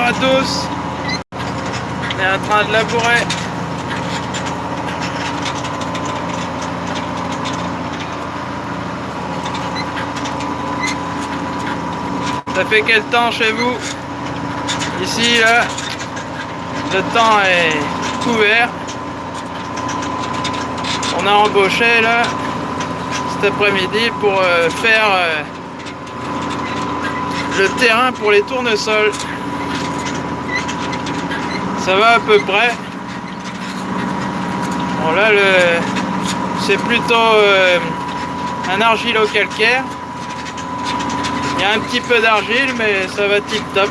à tous. On est en train de labourer. Ça fait quel temps chez vous? Ici, là, le temps est couvert. On a embauché là cet après-midi pour euh, faire euh, le terrain pour les tournesols. Ça va à peu près. Bon là le c'est plutôt euh, un argilo-calcaire. Il y a un petit peu d'argile mais ça va tip top.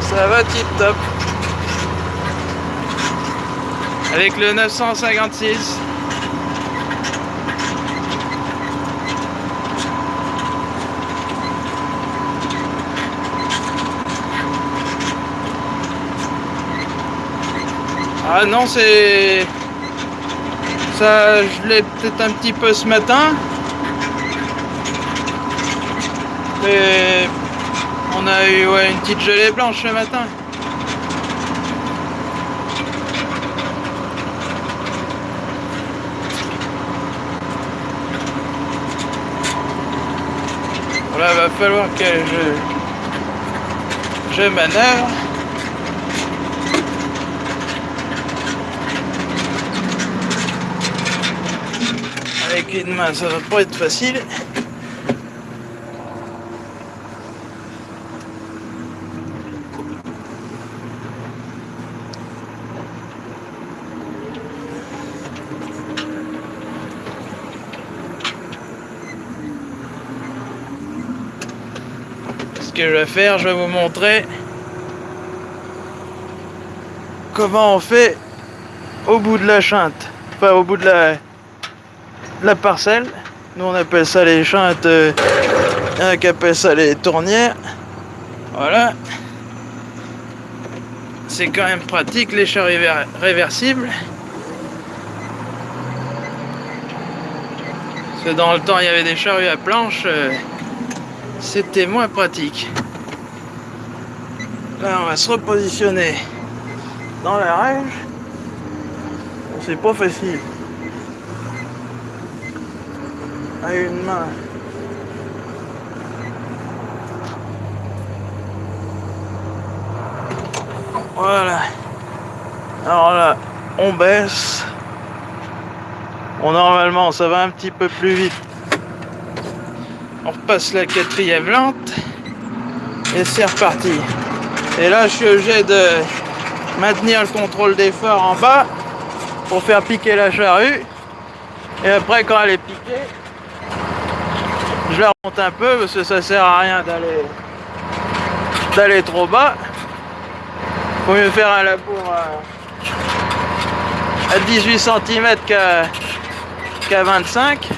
Ça va tip top. Avec le 956. Ah non, c'est... Ça, je l'ai peut-être un petit peu ce matin. Mais on a eu ouais, une petite gelée blanche ce matin. Voilà, va falloir que je, je manœuvre. Avec une main, ça va pas être facile. Ce que je vais faire, je vais vous montrer comment on fait au bout de la chinte, enfin au bout de la, la parcelle. Nous on appelle ça les chintes, euh, il y qui ça les tournières. Voilà. C'est quand même pratique les charrues réversibles. Dans le temps il y avait des charrues à planche, euh, c'était moins pratique. Là on va se repositionner dans la règle. C'est pas facile. Une main. Voilà. Alors là, on baisse. Bon, normalement, ça va un petit peu plus vite. On repasse la quatrième lente. Et c'est reparti. Et là, je suis obligé de maintenir le contrôle d'effort en bas pour faire piquer la charrue. Et après, quand elle est piquée, je la remonte un peu parce que ça sert à rien d'aller d'aller trop bas. Faut mieux faire un labour à, 18 cm qu'à 25.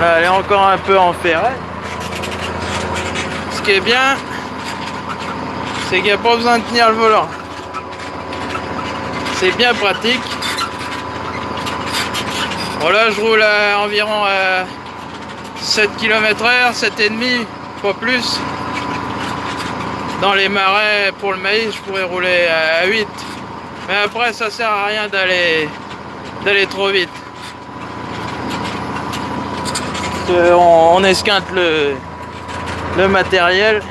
Là, elle est encore un peu en ferret. Ce qui est bien, c'est qu'il n'y a pas besoin de tenir le volant. C'est bien pratique. Voilà, je roule à environ à 7 km h 7,5, pas plus. Dans les marais, pour le maïs, je pourrais rouler à 8. Mais après, ça sert à rien d'aller d'aller trop vite. On, on, esquinte le, le matériel.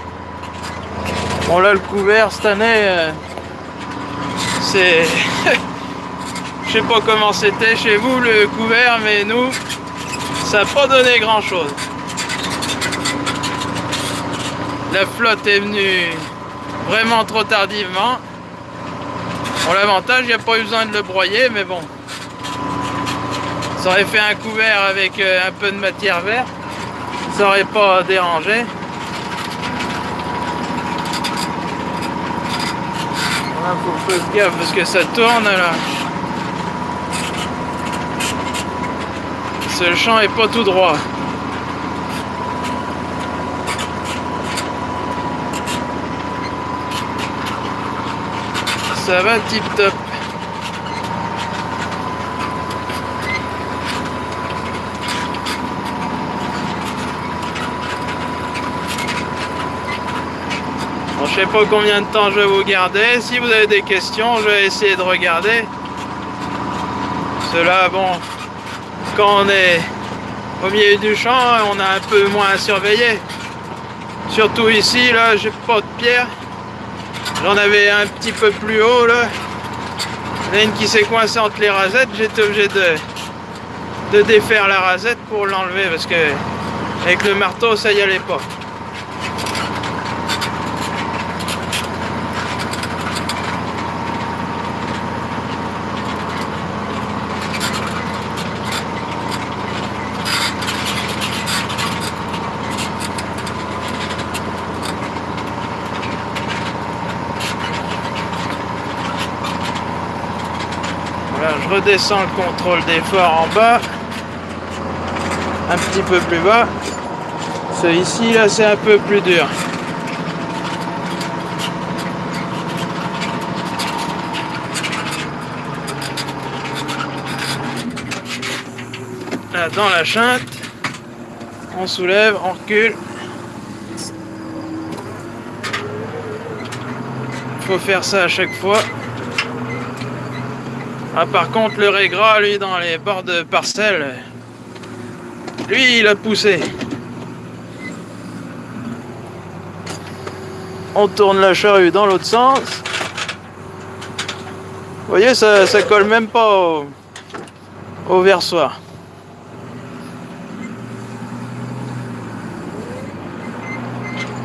Bon là, le couvert, cette année, euh, c'est... Je sais pas comment c'était chez vous le couvert, mais nous, ça n'a pas donné grand chose. La flotte est venue vraiment trop tardivement. Bon, l'avantage, il n'y a pas eu besoin de le broyer, mais bon. Ça aurait fait un couvert avec euh, un peu de matière verte. Ça aurait pas dérangé. Parce que ça tourne là. parce que le champ est pas tout droit. Ça va tip top. Je sais pas combien de temps je vais vous garder. Si vous avez des questions, je vais essayer de regarder. Cela, bon, quand on est au milieu du champ, on a un peu moins à surveiller. Surtout ici, là, j'ai pas de pierre. J'en avais un petit peu plus haut, là. Il y en a une qui s'est coincée entre les rasettes. J'étais obligé de, de défaire la rasette pour l'enlever parce que avec le marteau, ça y allait pas. Je redescends le contrôle d'effort en bas. Un petit peu plus bas. Celui-ci, là, c'est un peu plus dur. Là, dans la chinte, on soulève, on recule. faut faire ça à chaque fois. Ah, par contre, le régras, lui, dans les bords de parcelles, lui, il a poussé. On tourne la charrue dans l'autre sens. Vous voyez, ça, ça colle même pas au, versoir.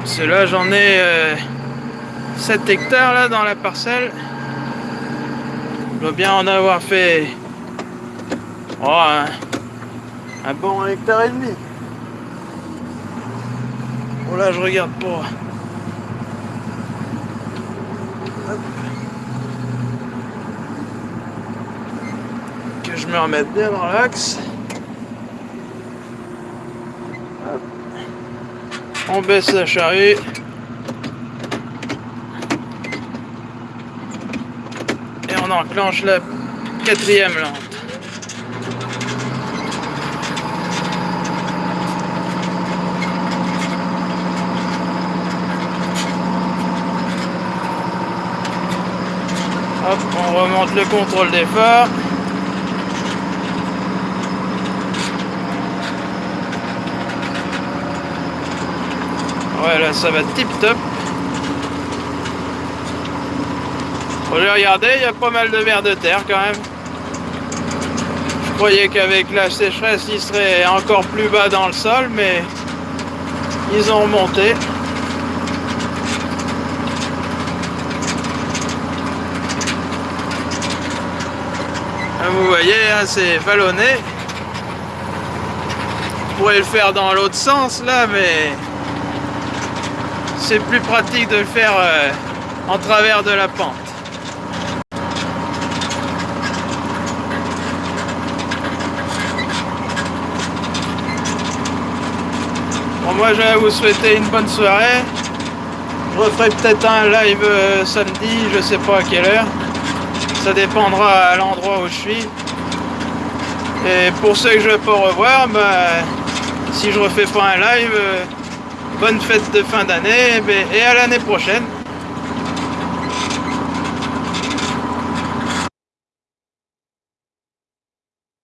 Cela, j'en ai euh, 7 hectares là dans la parcelle. Bien en avoir fait oh, un, bon hectare et demi. Bon là je regarde pour. Que je me remette bien dans l'axe. On baisse la charrue. Et on enclenche la quatrième lampe. Hop, on remonte le contrôle d'effort. Ouais, là, ça va tip top. Bon, j'ai regardé, il y a pas mal de vers de terre quand même. Je croyais qu'avec la sécheresse, il serait encore plus bas dans le sol, mais ils ont remonté. Vous voyez, hein, c'est vallonné. On pourrait le faire dans l'autre sens là, mais c'est plus pratique de le faire euh, en travers de la pente. Moi je vais vous souhaiter une bonne soirée. Je referai peut-être un live euh, samedi, je sais pas à quelle heure. Ça dépendra à l'endroit où je suis. Et pour ceux que je vais pas revoir, bah, si je refais pas un live, euh, bonne fête de fin d'année et à l'année prochaine.